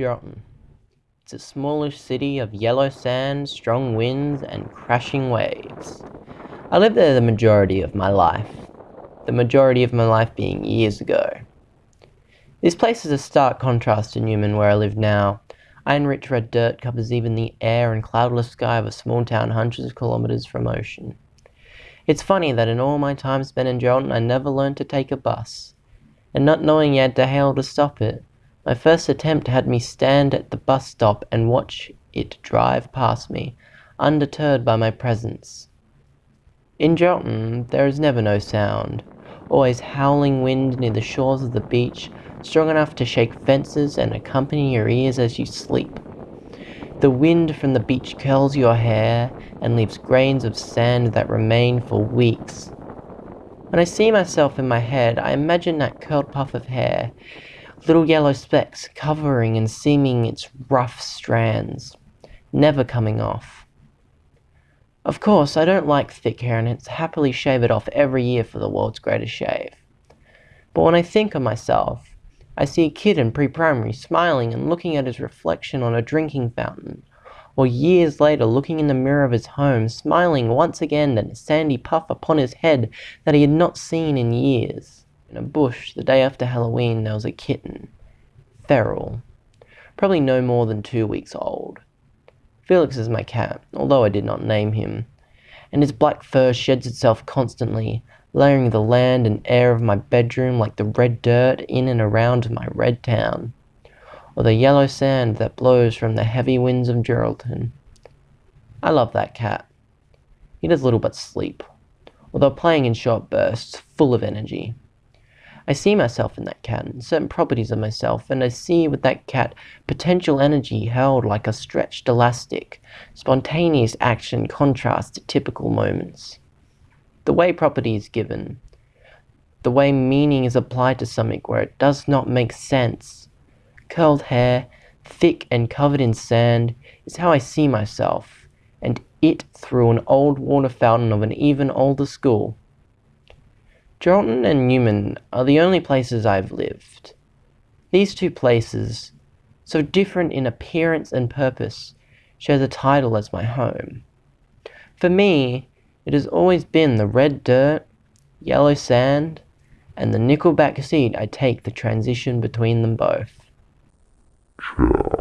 Geraldton. It's a smallish city of yellow sand, strong winds, and crashing waves. I lived there the majority of my life, the majority of my life being years ago. This place is a stark contrast to Newman where I live now. Iron-rich red dirt covers even the air and cloudless sky of a small town hundreds of kilometers from ocean. It's funny that in all my time spent in Geraldton I never learned to take a bus, and not knowing yet to hail to stop it, my first attempt had me stand at the bus stop and watch it drive past me, undeterred by my presence. In Geraldton there is never no sound, always howling wind near the shores of the beach, strong enough to shake fences and accompany your ears as you sleep. The wind from the beach curls your hair and leaves grains of sand that remain for weeks. When I see myself in my head, I imagine that curled puff of hair little yellow specks covering and seaming its rough strands, never coming off. Of course, I don't like thick hair and hence happily shave it off every year for the world's greatest shave. But when I think of myself, I see a kid in pre-primary smiling and looking at his reflection on a drinking fountain, or years later looking in the mirror of his home, smiling once again at a sandy puff upon his head that he had not seen in years. In a bush the day after Halloween there was a kitten, feral, probably no more than two weeks old. Felix is my cat, although I did not name him, and his black fur sheds itself constantly, layering the land and air of my bedroom like the red dirt in and around my red town, or the yellow sand that blows from the heavy winds of Geraldton. I love that cat. He does little but sleep, although playing in short bursts, full of energy. I see myself in that cat and certain properties of myself, and I see with that cat potential energy held like a stretched elastic, spontaneous action contrasts to typical moments. The way property is given, the way meaning is applied to something where it does not make sense. Curled hair, thick and covered in sand, is how I see myself, and it through an old water fountain of an even older school. Geraldton and Newman are the only places I've lived. These two places, so different in appearance and purpose, share the title as my home. For me, it has always been the red dirt, yellow sand, and the nickelback seat I take the transition between them both. Ciao.